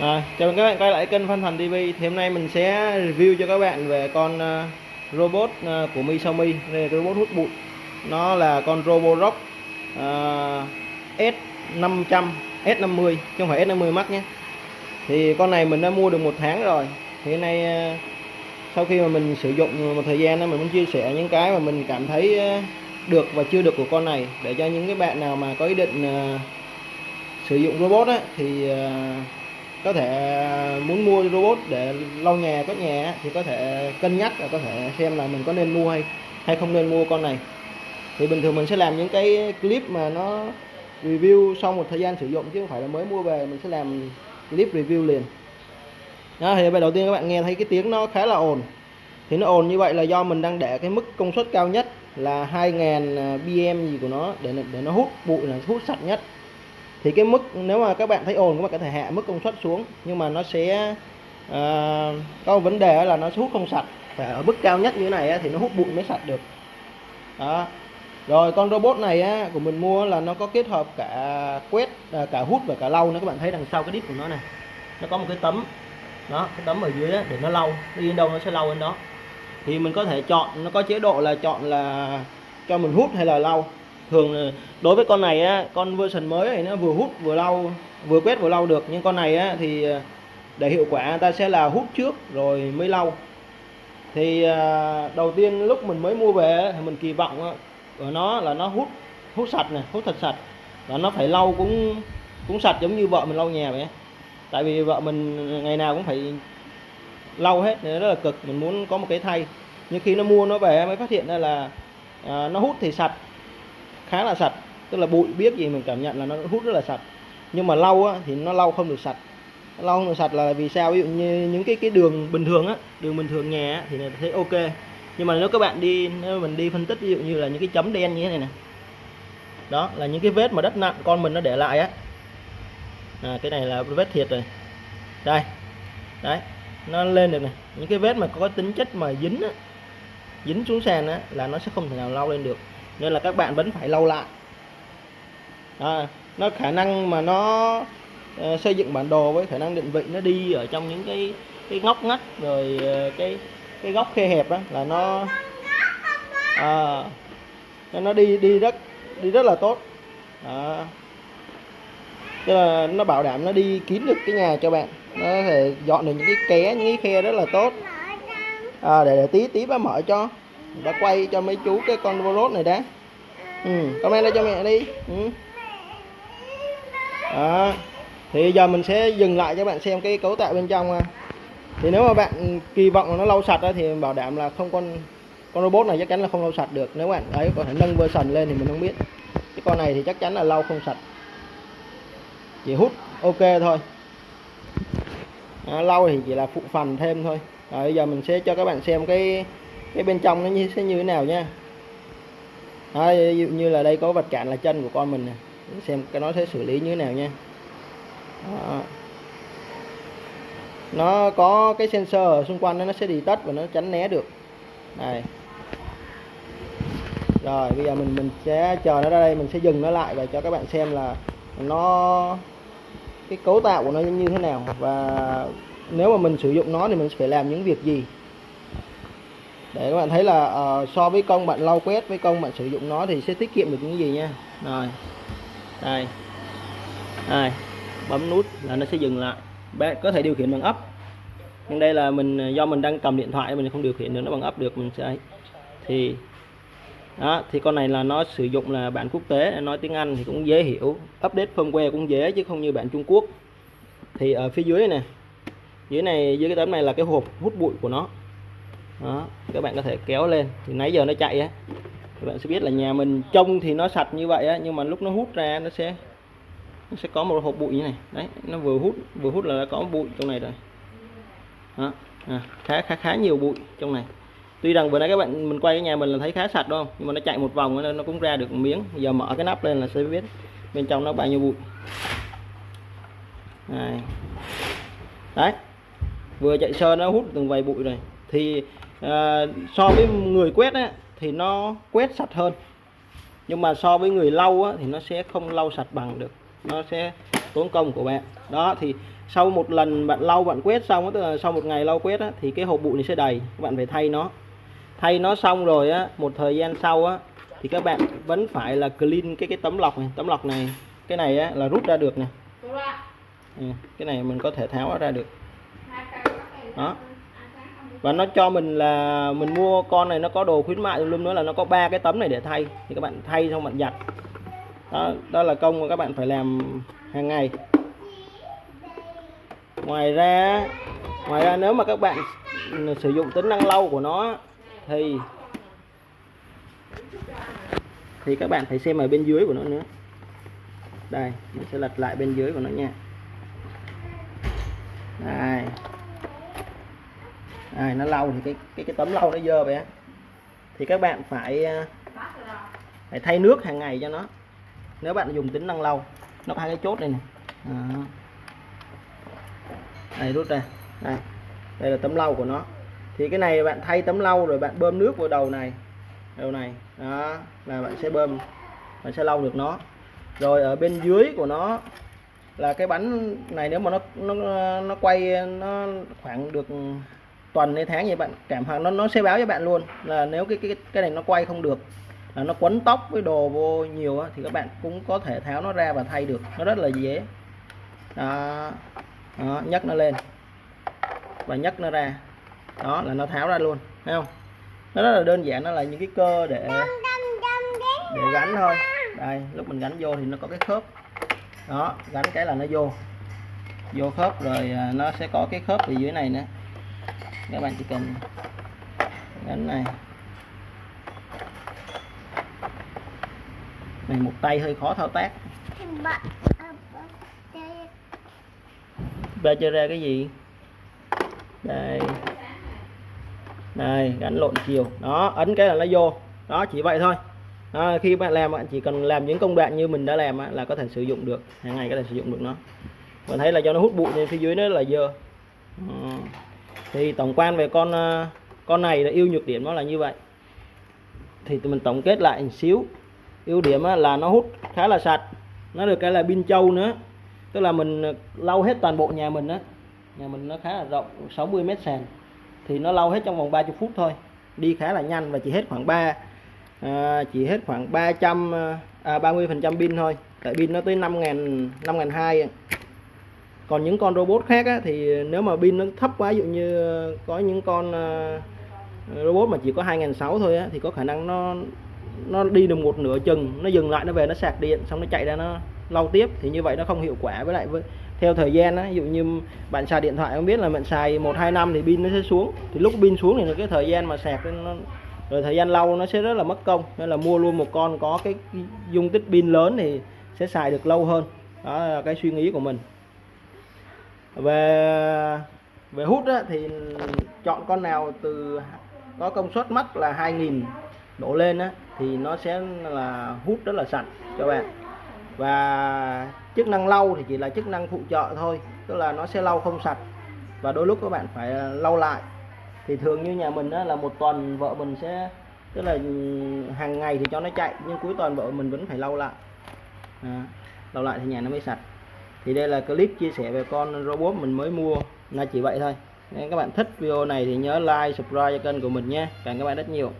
À, chào mừng các bạn quay lại kênh Phan Thành TV thì hôm nay mình sẽ review cho các bạn về con uh, robot uh, của Mi đây là cái robot hút bụi. Nó là con Roborock uh, S500 S50 chứ không phải S50 Max nhé. Thì con này mình đã mua được một tháng rồi. Thì hôm nay uh, sau khi mà mình sử dụng một thời gian đó mình muốn chia sẻ những cái mà mình cảm thấy uh, được và chưa được của con này. Để cho những cái bạn nào mà có ý định uh, sử dụng robot á, thì uh, có thể à, muốn mua robot để lau nhà, quét nhà thì có thể cân nhắc và có thể xem là mình có nên mua hay hay không nên mua con này. Thì bình thường mình sẽ làm những cái clip mà nó review sau một thời gian sử dụng, chứ không phải là mới mua về, mình sẽ làm clip review liền. Đó, thì bây đầu tiên các bạn nghe thấy cái tiếng nó khá là ồn. Thì nó ồn như vậy là do mình đang để cái mức công suất cao nhất là 2000 à, bm gì của nó để để nó hút bụi, là hút sạch nhất thì cái mức nếu mà các bạn thấy ồn các bạn có thể hạ mức công suất xuống nhưng mà nó sẽ uh, có vấn đề là nó hút không sạch. Phải ở mức cao nhất như thế này thì nó hút bụi mới sạch được. Đó. Rồi con robot này á, của mình mua là nó có kết hợp cả quét à, cả hút và cả lau nữa. Các bạn thấy đằng sau cái đít của nó này nó có một cái tấm. Đó cái tấm ở dưới á, để nó lau. Đi đâu nó sẽ lau đến đó. Thì mình có thể chọn nó có chế độ là chọn là cho mình hút hay là lau thường ờ, đối với con này á con version mới này nó vừa hút vừa lau vừa quét vừa lau được. Nhưng con này á thì ờ, để hiệu quả ta sẽ là hút trước rồi mới lau. Thì ờ, đầu tiên lúc mình mới mua về thì mình kỳ vọng á, của nó là nó hút hút sạch này hút thật sạch. Và nó phải lau cũng cũng sạch giống như vợ mình lau nhà vậy tại vì vợ mình ngày nào cũng phải lau hết nên rất là cực. Mình muốn có một cái thay. Nhưng khi nó mua nó về mới phát hiện ra là à, nó hút thì sạch khá là sạch tức là bụi biết gì mình cảm nhận là nó hút rất là sạch. Nhưng mà lau á, thì nó lau không được sạch. Lau không được sạch là vì sao? Ví dụ như những cái cái đường bình thường á đường bình thường nhà á, thì là thấy ok. Nhưng mà nếu các bạn đi nếu mình đi phân tích ví dụ như là những cái chấm đen như thế này nè. Đó là những cái vết mà đất nặng con mình nó để lại á. À, cái này là vết thiệt rồi. Đây đấy nó lên được này những cái vết mà có tính chất mà dính á, dính xuống sàn á là nó sẽ không thể nào lau lên được nên là các bạn vẫn phải lau lại. À, nó khả năng mà nó uh, xây dựng bản đồ với khả năng định vị nó đi ở trong những cái cái ngóc ngách rồi uh, cái cái góc khe hẹp đó là nó à, nó đi đi rất đi rất là tốt. À, Tức là nó bảo đảm nó đi kín được cái nhà cho bạn. Nó có thể dọn được những cái ké những cái khe rất là tốt. À, để, để tí tí ba mở cho đã quay cho mấy chú cái con robot này đã. Ừ, comment đây cho mẹ đi. Ừ. đó. thì giờ mình sẽ dừng lại cho bạn xem cái cấu tạo bên trong à. thì nếu mà bạn kỳ vọng là nó lau sạch đó thì bảo đảm là không con con robot này chắc chắn là không lau sạch được. Nếu bạn ấy có thể nâng version lên thì mình không biết. Cái con này thì chắc chắn là lau không sạch. Chỉ hút ok thôi. À, lau thì chỉ là phụ phần thêm thôi. Bây giờ mình sẽ cho các bạn xem cái cái bên trong nó như sẽ như thế nào nha đó, à, ví dụ như là đây có vật cản là chân của con mình nè xem cái nó sẽ xử lý như thế nào nha đó. nó có cái sensor ở xung quanh đó, nó sẽ đi tất và nó tránh né được. Này, rồi bây giờ mình mình sẽ chờ nó ra đây mình sẽ dừng nó lại và cho các bạn xem là nó cái cấu tạo của nó như thế nào. Và nếu mà mình sử dụng nó thì mình phải làm những việc gì? Để các bạn thấy là uh, so với công bạn lau quét với công bạn sử dụng nó thì sẽ tiết kiệm được những gì nha. Rồi. Đây. Đây. Bấm nút là nó sẽ dừng lại. Bạn có thể điều khiển bằng ấp. Nhưng đây là mình ờ, do mình đang cầm điện thoại mình không điều khiển được nó bằng ấp được mình sẽ thì đó thì con này là nó sử dụng là bản quốc tế nói tiếng Anh thì cũng dễ hiểu. Update firmware cũng dễ chứ không như bản Trung Quốc. Thì ở phía dưới này dưới này dưới cái tấm này là cái hộp hút bụi của nó đó các bạn có thể kéo lên. Thì nãy giờ nó chạy á. Các bạn sẽ biết là nhà mình trông thì nó sạch như vậy á nhưng mà lúc nó hút ra nó sẽ nó sẽ có một hộp bụi như này. Đấy nó vừa hút vừa hút là đã có bụi trong này rồi. Đó à, khá khá khá nhiều bụi trong này. Tuy rằng vừa nãy các bạn mình quay cái nhà mình là thấy khá sạch đúng không? Nhưng mà nó chạy một vòng nên nó cũng ra được một miếng. Giờ mở cái nắp lên là sẽ biết bên trong nó bao nhiêu bụi. Này. đấy. Vừa chạy sơ nó hút từng vài bụi rồi. Thì à, so với người quét á, thì nó quét sạch hơn. Nhưng mà so với người lau á, thì nó sẽ không lau sạch bằng được. Nó sẽ tốn công của bạn. Đó thì sau một lần bạn lau bạn quét xong tức là sau một ngày lau quét á, thì cái hộp bụi này sẽ đầy. Các bạn phải thay nó. Thay nó xong rồi á một thời gian sau á thì các bạn vẫn phải là clean cái cái tấm lọc này. Tấm lọc này cái này á là rút ra được nè. Ừ, cái này mình có thể tháo ra được. Đó và nó cho mình là mình mua con này nó có đồ khuyến mại luôn nữa là nó có ba cái tấm này để thay. Thì các bạn thay xong bạn giặt. Đó, đó là công mà các bạn phải làm hàng ngày. Ngoài ra ngoài ra nếu mà các bạn sử dụng tính năng lâu của nó thì thì các bạn phải xem ở bên dưới của nó nữa. Đây mình sẽ lật lại bên dưới của nó nha. Đây à, nó lau thì cái cái cái tấm lau nó dơ vậy thì các bạn phải à, phải thay nước hàng ngày cho nó. Nếu bạn dùng tính năng lau nó có hai cái chốt này này. À. đây rút ra. Đây đây là tấm lau của nó. Thì cái này bạn thay tấm lau rồi bạn bơm nước vào đầu này. Đầu này. Đó là bạn sẽ bơm bạn sẽ lau được nó. Rồi ở bên dưới của nó là cái bánh này nếu mà nó nó nó quay nó khoảng được tuần hay tháng gì bạn. Cảm hoặc nó nó sẽ báo cho bạn luôn là nếu cái cái cái này nó quay không được là nó quấn tóc với đồ vô nhiều á, thì các bạn cũng có thể tháo nó ra và thay được. Nó rất là dễ. Đó, đó nhấc nó lên. Và nhấc nó ra. Đó là nó tháo ra luôn. Thấy không? Nó rất là đơn giản nó là những cái cơ để để gắn thôi. Đây lúc mình gắn vô thì nó có cái khớp. Đó gắn cái là nó vô. Vô khớp rồi à, nó sẽ có cái khớp ở dưới này nữa các bạn chỉ cần gắn này. Này một tay hơi khó thao tác. Ba chơi ra cái gì? Đây. Đây gắn lộn chiều. Đó ấn cái là nó vô. Đó chỉ vậy thôi. Đó, khi bạn làm bạn chỉ cần làm những công đoạn như mình đã làm là có thể sử dụng được. Hàng ngày có thể sử dụng được nó. Bạn thấy là cho nó hút bụi nên phía dưới nó là dơ. Đó thì tổng quan về con ờ, con này là ưu nhược điểm nó là như vậy. Thì tụi mình tổng kết lại một xíu. Ưu điểm là nó hút khá là sạch nó được cái là pin trâu nữa. Tức là mình ờ, lau hết toàn bộ nhà mình á. Nhà mình nó khá là rộng 60 mét sàn. Thì nó lau hết trong vòng 30 phút thôi. Đi khá là nhanh và chỉ hết khoảng 3 à, ờ, chỉ hết khoảng 300 à, 30 phần trăm pin thôi. Tại pin nó tới 5.000 5 ngàn hai còn những con robot khác á, thì nếu mà pin nó thấp quá ví dụ như có những con uh, robot mà chỉ có 2006 thôi á, thì có khả năng nó nó đi được một nửa chừng nó dừng lại nó về nó sạc điện xong nó chạy ra nó lau tiếp. Thì như vậy nó không hiệu quả với lại với theo thời gian á ví dụ như bạn xài điện thoại không biết là bạn xài một hai năm thì pin nó sẽ xuống. Thì lúc pin xuống thì cái thời gian mà sạc nó rồi thời gian lâu nó sẽ rất là mất công. Nên là mua luôn một con có cái dung tích pin lớn thì sẽ xài được lâu hơn. Đó là cái suy nghĩ của mình về về hút á, thì chọn con nào từ có công suất mắc là 2000 đổ lên á, thì nó sẽ là hút rất là sạch cho bạn. Và chức năng lau thì chỉ là chức năng phụ trợ thôi tức là nó sẽ lau không sạch. Và đôi lúc các bạn phải ờ, lau lại. Thì thường như nhà mình á, là một tuần vợ mình sẽ tức là ừ, hàng ngày thì cho nó chạy nhưng cuối tuần vợ mình vẫn phải lau lại. À, lau lại thì nhà nó mới sạch thì đây là clip chia sẻ về con robot mình mới mua. Là chỉ vậy thôi. Nên các bạn thích video này thì nhớ like, subscribe cho kênh của mình nhé. Cảm ơn các bạn rất nhiều.